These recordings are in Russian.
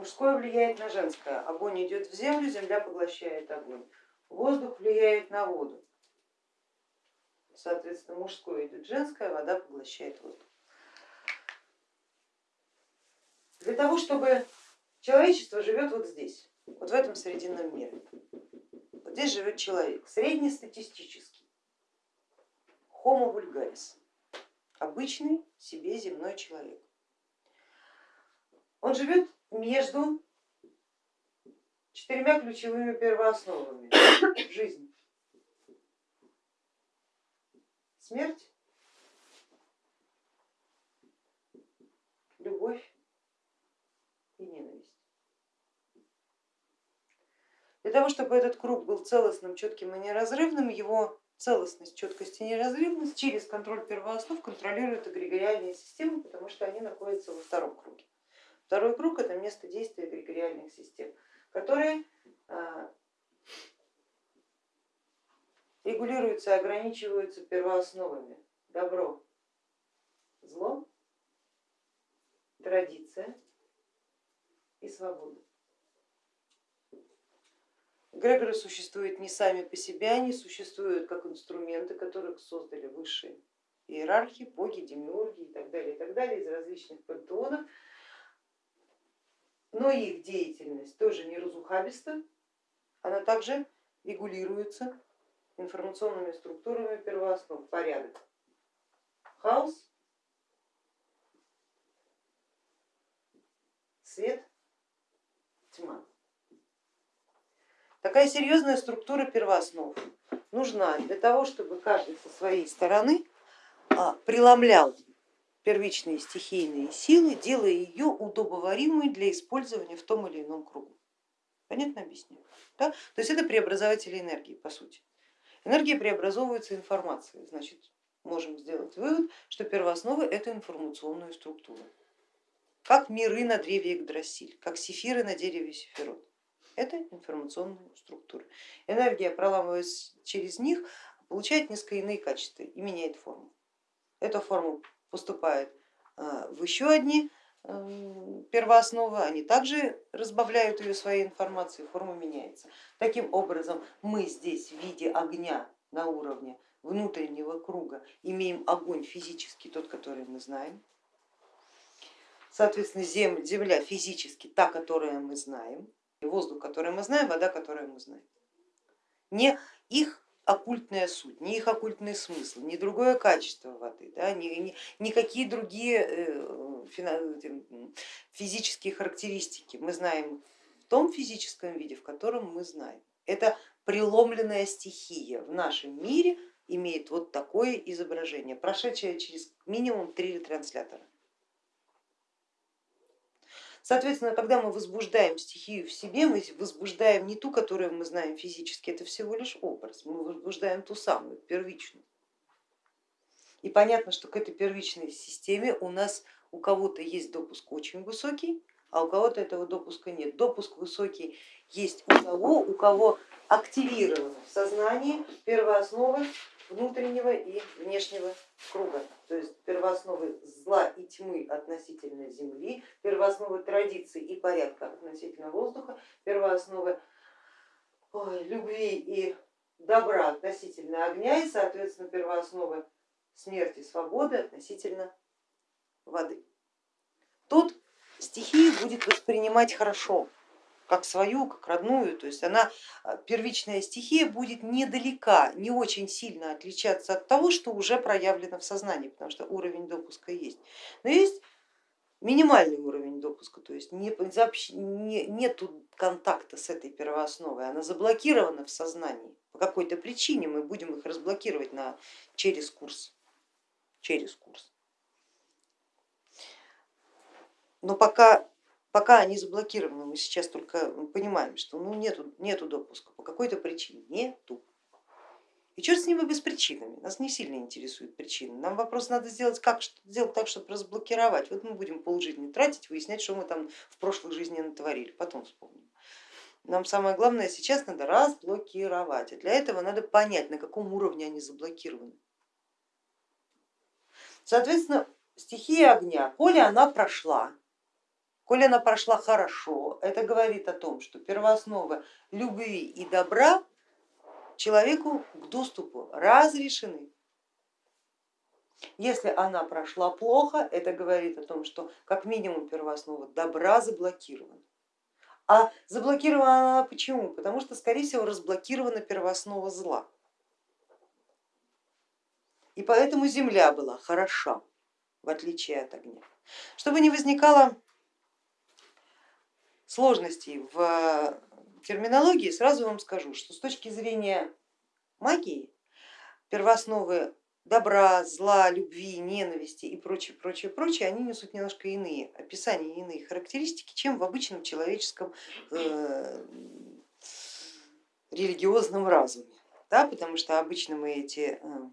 Мужское влияет на женское, огонь идет в землю, земля поглощает огонь. Воздух влияет на воду, соответственно мужское идет женское, вода поглощает воздух. Для того, чтобы человечество живет вот здесь, вот в этом срединном мире. Вот здесь живет человек, среднестатистический, homo vulgaris, обычный себе земной человек. Он живет между четырьмя ключевыми первоосновами жизни. Смерть, любовь и ненависть. Для того, чтобы этот круг был целостным, четким и неразрывным, его целостность, четкость и неразрывность через контроль первооснов контролируют эгрегориальные системы, потому что они находятся во втором круге. Второй круг это место действия эгрегориальных систем, которые а, регулируются ограничиваются первоосновами. Добро, зло, традиция и свобода. Грегоры существуют не сами по себе, они существуют как инструменты, которых создали высшие иерархи, боги, демиурги и так далее, и так далее из различных пантеонов. Но их деятельность тоже не разухабиста, она также регулируется информационными структурами первооснов, порядок, хаос, свет, тьма. Такая серьезная структура первооснов нужна для того, чтобы каждый со своей стороны а, преломлял первичные стихийные силы, делая ее удобоваримой для использования в том или ином кругу. Понятно объясняю? Да? То есть это преобразователи энергии по сути. Энергия преобразовывается информацией, значит можем сделать вывод, что первоосновы это информационная структура. Как миры на древе Игдрасиль, как сефиры на дереве Сефирот это информационные структуры. Энергия, проламываясь через них, получает несколько иные качества и меняет форму. Эта форма поступает а, в еще одни эм, первоосновы, они также разбавляют ее своей информацией, форма меняется. Таким образом мы здесь в виде огня на уровне внутреннего круга имеем огонь физический, тот, который мы знаем, соответственно земля физически та, которую мы знаем, воздух, который мы знаем, вода, которую мы знаем. Не их оккультная суть, не их оккультный смысл, не другое качество воды, да, ни, ни, никакие другие э, физические характеристики мы знаем в том физическом виде, в котором мы знаем. Это преломленная стихия в нашем мире имеет вот такое изображение, прошедшее через минимум три ретранслятора. Соответственно, когда мы возбуждаем стихию в себе, мы возбуждаем не ту, которую мы знаем физически, это всего лишь образ, мы возбуждаем ту самую, первичную. И понятно, что к этой первичной системе у нас у кого-то есть допуск очень высокий, а у кого-то этого допуска нет. Допуск высокий есть у того, у кого активировано в сознании первоосновы внутреннего и внешнего круга, то есть первоосновы зла и тьмы относительно земли, первоосновы традиций и порядка относительно воздуха, первоосновы любви и добра относительно огня и, соответственно, первоосновы смерти, свободы относительно воды. Тут стихию будет воспринимать хорошо, как свою, как родную, то есть она, а, первичная стихия будет недалека, не очень сильно отличаться от того, что уже проявлено в сознании, потому что уровень допуска есть. Но есть минимальный уровень допуска, то есть не, не, нету контакта с этой первоосновой, она заблокирована в сознании. По какой-то причине мы будем их разблокировать на, через курс. Через курс. Но пока пока они заблокированы, мы сейчас только понимаем, что ну, нету, нету допуска по какой-то причине, нету. И черт с ними без причинами, нас не сильно интересуют причины. Нам вопрос надо сделать, как сделать так, чтобы разблокировать. Вот мы будем полжизни тратить, выяснять, что мы там в прошлой жизни натворили, потом вспомним. Нам самое главное сейчас надо разблокировать, а для этого надо понять, на каком уровне они заблокированы. Соответственно, стихия огня, коли она прошла, Коль она прошла хорошо, это говорит о том, что первоосновы любви и добра человеку к доступу разрешены. Если она прошла плохо, это говорит о том, что как минимум первооснова добра заблокирована. А заблокирована она почему? Потому что, скорее всего, разблокирована первооснова зла. И поэтому земля была хороша, в отличие от огня. Чтобы не возникало сложностей в терминологии, сразу вам скажу, что с точки зрения магии первоосновы добра, зла, любви, ненависти и прочее, прочее, прочее, они несут немножко иные описания, иные характеристики, чем в обычном человеческом э, религиозном разуме. Да, потому что обычно мы эти э,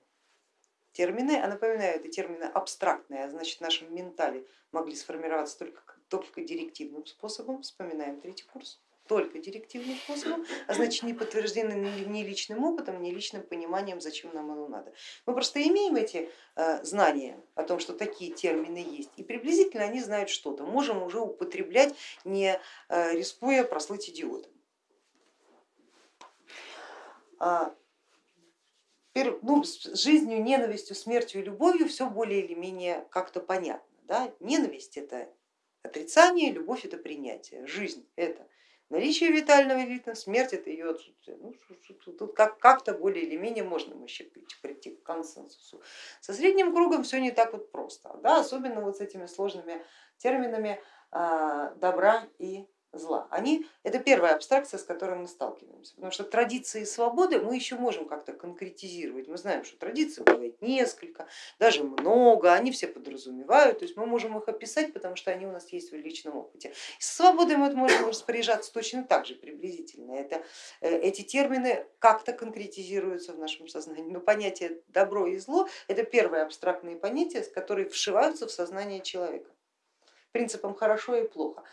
термины, а напоминаю, это термины абстрактные, а значит в нашем ментале могли сформироваться только, только директивным способом, вспоминаем третий курс только директивным способом, а значит не подтверждены ни личным опытом, ни личным пониманием, зачем нам оно надо. Мы просто имеем эти э, знания о том, что такие термины есть, и приблизительно они знают что-то, можем уже употреблять, не э, рискуя прослыть идиотом. А, ну, с жизнью, ненавистью, смертью и любовью все более или менее как-то понятно. Да? Ненависть это отрицание, любовь это принятие, жизнь это Наличие витального ритма, смерть это ее отсутствие. Ну, тут как-то более или менее можно еще прийти к консенсусу. Со средним кругом все не так вот просто, да? особенно вот с этими сложными терминами а, добра и зла. Они, это первая абстракция, с которой мы сталкиваемся, потому что традиции свободы мы еще можем как-то конкретизировать. Мы знаем, что традиций бывает несколько, даже много, они все подразумевают, то есть мы можем их описать, потому что они у нас есть в личном опыте. С свободой мы можем распоряжаться точно так же приблизительно. Это, э, эти термины как-то конкретизируются в нашем сознании, но понятие добро и зло это первые абстрактные понятия, которые вшиваются в сознание человека принципом хорошо и плохо.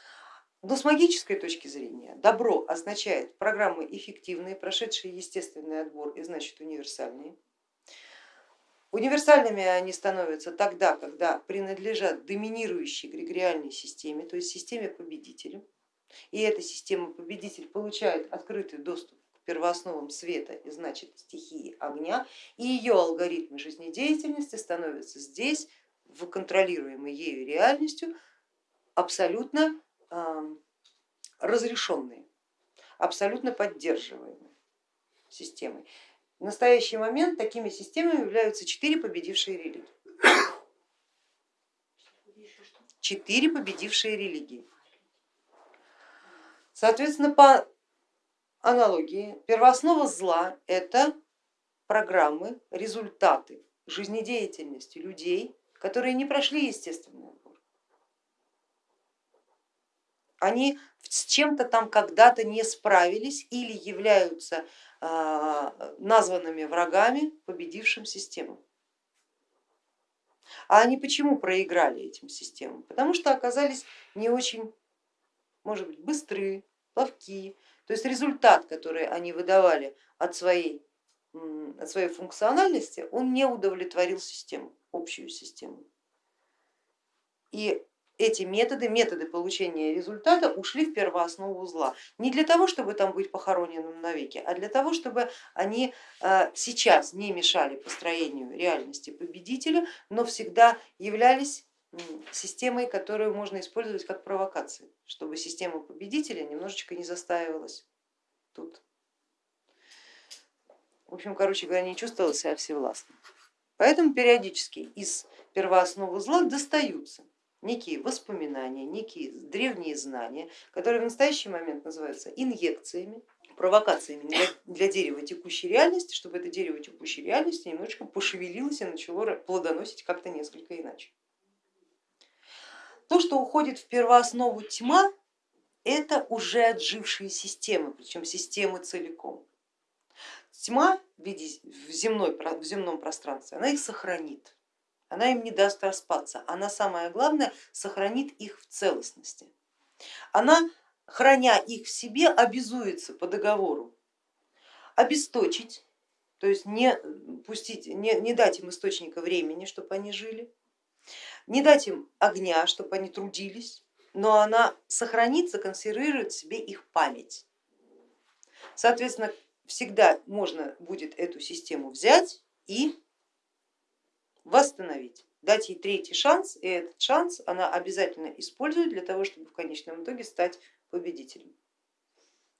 Но с магической точки зрения добро означает программы эффективные, прошедшие естественный отбор и значит универсальные. Универсальными они становятся тогда, когда принадлежат доминирующей эгрегориальной системе, то есть системе победителя. И эта система победитель получает открытый доступ к первоосновам света и значит стихии огня, и ее алгоритмы жизнедеятельности становятся здесь, в контролируемой ею реальностью, абсолютно разрешенные, абсолютно поддерживаемые системой. В настоящий момент такими системами являются четыре победившие религии. Четыре победившие религии. Соответственно, по аналогии, первооснова зла это программы, результаты жизнедеятельности людей, которые не прошли естественную они с чем-то там когда-то не справились или являются а, названными врагами победившим системам. А они почему проиграли этим системам? Потому что оказались не очень, может быть, быстрые, ловки. То есть результат, который они выдавали от своей, от своей функциональности, он не удовлетворил систему, общую систему. И эти методы, методы получения результата ушли в первооснову зла. Не для того, чтобы там быть похороненным навеки, а для того, чтобы они э, сейчас не мешали построению реальности победителя, но всегда являлись системой, которую можно использовать как провокацию, чтобы система победителя немножечко не застаивалась тут. В общем, короче говоря, не чувствовала себя всевластным. Поэтому периодически из первоосновы зла достаются некие воспоминания, некие древние знания, которые в настоящий момент называются инъекциями, провокациями для, для дерева текущей реальности, чтобы это дерево текущей реальности немножечко пошевелилось и начало плодоносить как-то несколько иначе. То, что уходит в первооснову тьма, это уже отжившие системы, причем системы целиком. Тьма в, виде, в, земной, в земном пространстве, она их сохранит она им не даст распаться, она самое главное сохранит их в целостности. Она, храня их в себе, обязуется по договору обесточить, то есть не, пустить, не, не дать им источника времени, чтобы они жили, не дать им огня, чтобы они трудились, но она сохранит, законсервирует в себе их память. Соответственно, всегда можно будет эту систему взять и восстановить, дать ей третий шанс, и этот шанс она обязательно использует для того, чтобы в конечном итоге стать победителем.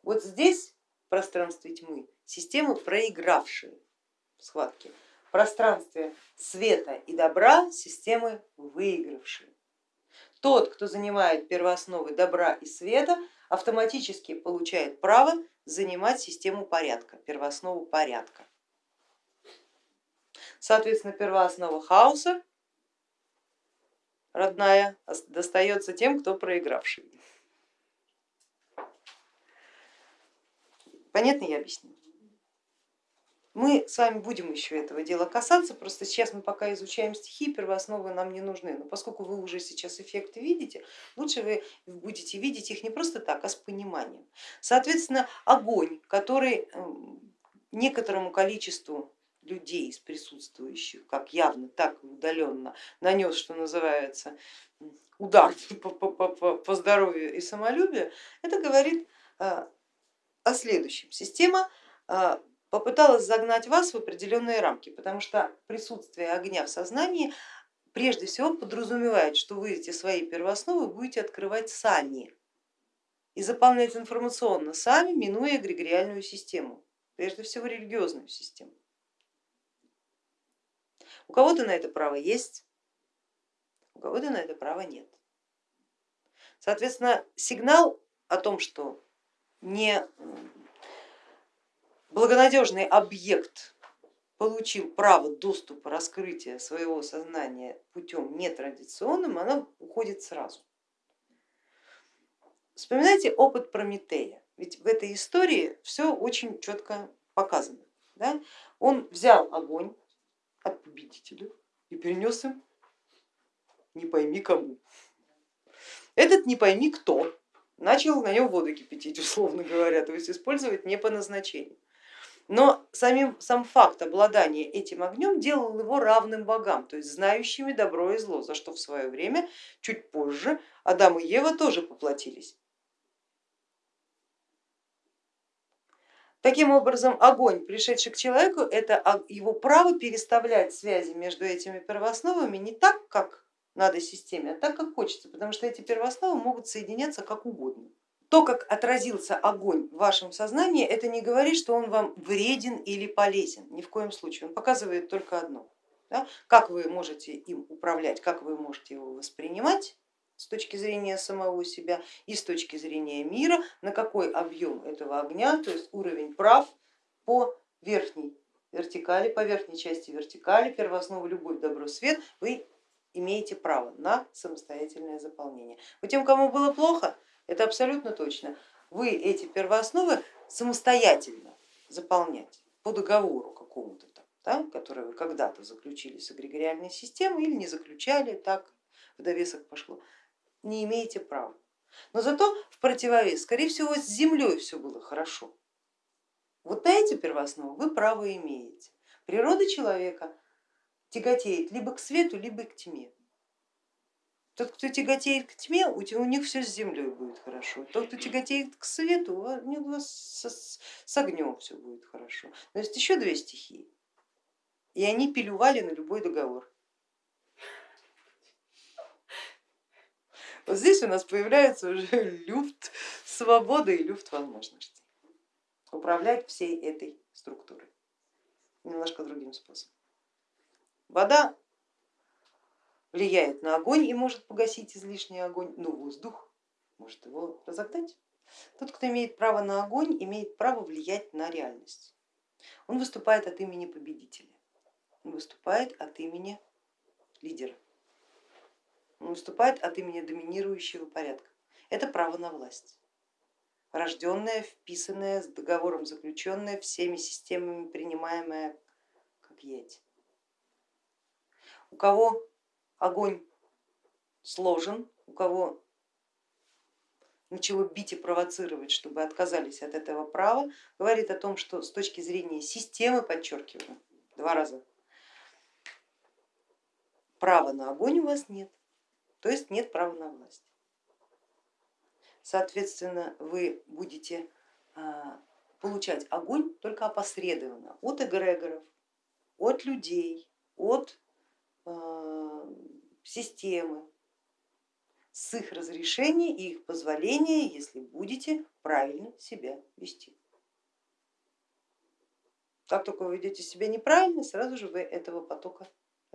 Вот здесь в пространстве тьмы системы, проигравшие в схватке, в пространстве света и добра системы выигравшие. Тот, кто занимает первоосновы добра и света, автоматически получает право занимать систему порядка, первооснову порядка. Соответственно, первооснова хаоса, родная, достается тем, кто проигравший. Понятно я объяснила? Мы с вами будем еще этого дела касаться, просто сейчас мы пока изучаем стихи, первоосновы нам не нужны, но поскольку вы уже сейчас эффекты видите, лучше вы будете видеть их не просто так, а с пониманием. Соответственно, огонь, который эм, некоторому количеству людей из присутствующих, как явно, так и удаленно, нанес, что называется, удар по, по, по, по здоровью и самолюбию, это говорит э, о следующем. Система э, попыталась загнать вас в определенные рамки, потому что присутствие огня в сознании прежде всего подразумевает, что вы эти свои первоосновы будете открывать сами и заполнять информационно сами, минуя эгрегориальную систему, прежде всего религиозную систему. У кого-то на это право есть, у кого-то на это права нет. Соответственно, сигнал о том, что не благонадежный объект получил право доступа, раскрытия своего сознания путем нетрадиционным, она уходит сразу. Вспоминайте опыт Прометея, ведь в этой истории все очень четко показано. Да? Он взял огонь от победителя и перенес им не пойми кому. Этот не пойми кто начал на нем воду кипятить, условно говоря, то есть использовать не по назначению. Но самим, сам факт обладания этим огнем делал его равным богам, то есть знающими добро и зло, за что в свое время, чуть позже, Адам и Ева тоже поплатились. Таким образом, огонь, пришедший к человеку, это его право переставлять связи между этими первоосновами не так, как надо системе, а так, как хочется, потому что эти первоосновы могут соединяться как угодно. То, как отразился огонь в вашем сознании, это не говорит, что он вам вреден или полезен, ни в коем случае. Он показывает только одно, да? как вы можете им управлять, как вы можете его воспринимать с точки зрения самого себя и с точки зрения мира, на какой объем этого огня, то есть уровень прав по верхней вертикали, по верхней части вертикали, первооснову любовь, добро, свет, вы имеете право на самостоятельное заполнение. Вот тем, кому было плохо, это абсолютно точно. Вы эти первоосновы самостоятельно заполнять по договору какому-то там, да, который вы когда-то заключили с эгрегориальной системой или не заключали, так в довесок пошло, не имеете права. Но зато в противовес, скорее всего, с землей все было хорошо. Вот на эти первоосновы вы право имеете. Природа человека тяготеет либо к свету, либо к тьме. Тот, кто тяготеет к тьме, у них все с землей будет хорошо. Тот, кто тяготеет к свету, у вас с, огнем все будет хорошо. Но есть еще две стихии, и они пилювали на любой договор. Вот здесь у нас появляется уже люфт свободы и люфт возможностей. Управлять всей этой структурой немножко другим способом. Вода влияет на огонь и может погасить излишний огонь, но воздух может его разогнать. Тот, кто имеет право на огонь, имеет право влиять на реальность. Он выступает от имени победителя, он выступает от имени лидера, выступает от имени доминирующего порядка. Это право на власть, рожденное, вписанное, с договором заключенное, всеми системами принимаемое как есть. У кого огонь сложен, у кого начало бить и провоцировать, чтобы отказались от этого права, говорит о том, что с точки зрения системы, подчеркиваю, два раза, права на огонь у вас нет, то есть нет права на власть. соответственно, вы будете а, получать огонь только опосредованно от эгрегоров, от людей, от э, системы, с их разрешения и их позволения, если будете правильно себя вести. Как только вы ведете себя неправильно, сразу же вы этого потока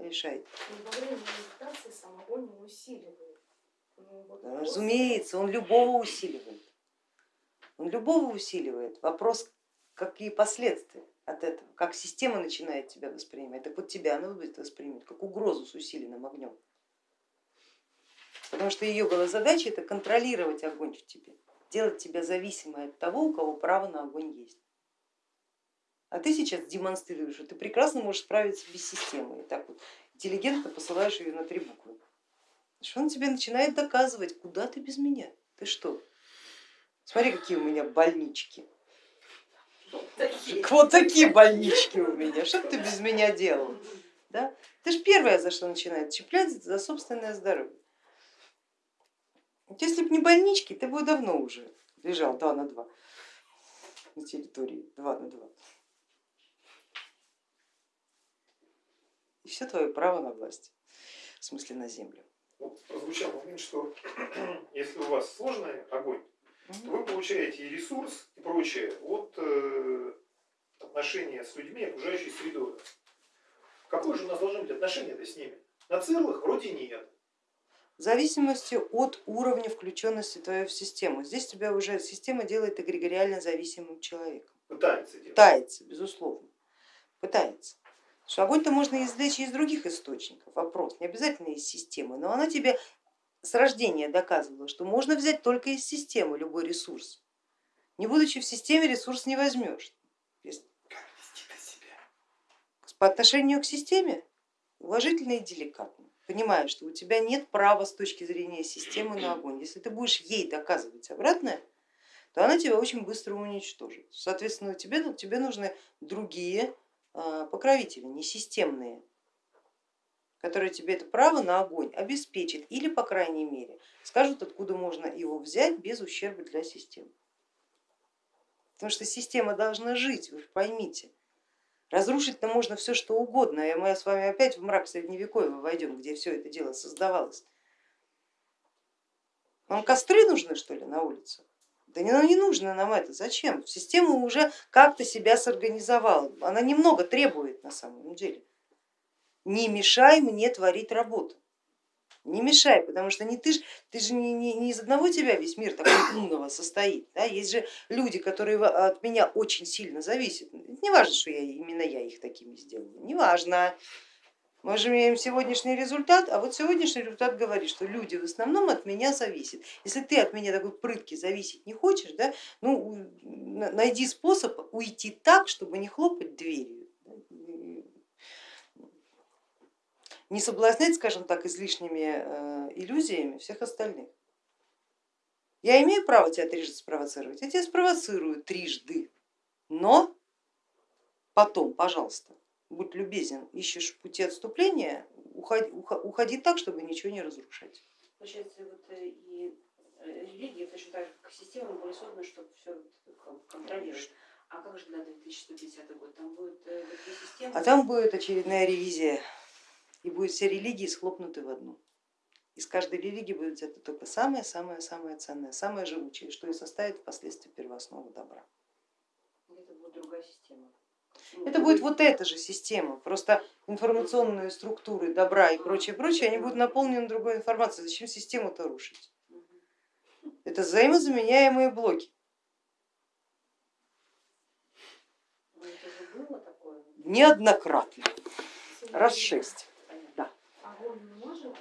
решаете. Во время медитации сам огонь не усиливает. Ну, вот Разумеется, он любого усиливает. Он любого усиливает. Вопрос, какие последствия от этого, как система начинает тебя воспринимать. Так вот тебя она будет воспринимать как угрозу с усиленным огнем. Потому что ее была задача это контролировать огонь в тебе, делать тебя зависимой от того, у кого право на огонь есть. А ты сейчас демонстрируешь, что ты прекрасно можешь справиться без системы. И так вот интеллигентно посылаешь ее на три буквы. Что он тебе начинает доказывать, куда ты без меня? Ты что? Смотри, какие у меня больнички. Вот такие больнички у меня. Что ты без меня делал? Да? Ты же первая, за что начинает чеплять за собственное здоровье. Вот если бы не больнички, ты бы давно уже лежал два на два на территории, два на два. И все твое право на власть, в смысле на землю. Вот прозвучал момент, что если у вас сложный огонь, то вы получаете и ресурс и прочее от э, отношения с людьми, окружающей средой. Какое же у нас должно быть отношение с ними? На целых вроде нет. В зависимости от уровня включенности твоей в систему. Здесь тебя уже система делает эгрегориально зависимым человеком. Пытается делать. Пытается, безусловно. Пытается. Что огонь-то можно извлечь из других источников, вопрос, не обязательно из системы, но она тебе с рождения доказывала, что можно взять только из системы любой ресурс. Не будучи в системе, ресурс не возьмешь. По отношению к системе уважительно и деликатно, понимая, что у тебя нет права с точки зрения системы на огонь. Если ты будешь ей доказывать обратное, то она тебя очень быстро уничтожит. Соответственно, тебе, тебе нужны другие покровители, не системные, которые тебе это право на огонь обеспечат или, по крайней мере, скажут, откуда можно его взять без ущерба для системы. Потому что система должна жить, вы поймите. Разрушить-то можно все что угодно, и мы с вами опять в мрак средневековья войдем, где все это дело создавалось. Вам костры нужны что ли на улицах? Да не, ну не нужно нам это, зачем? Система уже как-то себя сорганизовала, она немного требует на самом деле. Не мешай мне творить работу, не мешай, потому что не ты, ж, ты же не, не, не из одного тебя весь мир такой умного состоит, да? есть же люди, которые от меня очень сильно зависят. Не важно, что я, именно я их такими сделала, не важно. Мы же имеем сегодняшний результат, а вот сегодняшний результат говорит, что люди в основном от меня зависят. Если ты от меня такой прытки зависеть не хочешь, да, ну, найди способ уйти так, чтобы не хлопать дверью. Не соблазнять, скажем так, излишними э, иллюзиями всех остальных. Я имею право тебя трижды спровоцировать, я тебя спровоцирую трижды, но потом, пожалуйста, будь любезен, ищешь пути отступления, уходи, уходи так, чтобы ничего не разрушать. Получается, вот э, и э, религия точно так же, как система были созданы, чтобы все контролировать. А как же на 2150 год? Там будет э, система? А там будет очередная ревизия, и будет все религии схлопнуты в одну. Из каждой религии будет взято только самое-самое-самое ценное, самое живучее, что и составит впоследствии первооснову добра. Это будет другая система. Это будет вот эта же система, просто информационные структуры добра и прочее, прочее, они будут наполнены другой информацией. Зачем систему-то рушить? Это взаимозаменяемые блоки. Неоднократно, раз шесть. Да. Огонь не может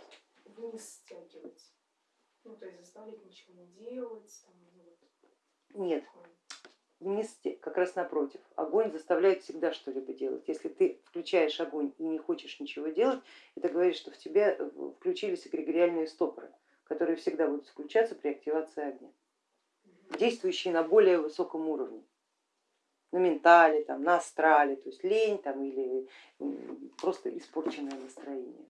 вниз стягивать, ну то есть заставлять ничего не делать? Там, Нет, вместе, как раз напротив. Огонь заставляет всегда что-либо делать. Если ты включаешь огонь и не хочешь ничего делать, это говорит, что в тебе э, включились эгрегориальные стопоры, которые всегда будут включаться при активации огня, действующие на более высоком уровне на ментале, там, на астрале, то есть лень там, или просто испорченное настроение.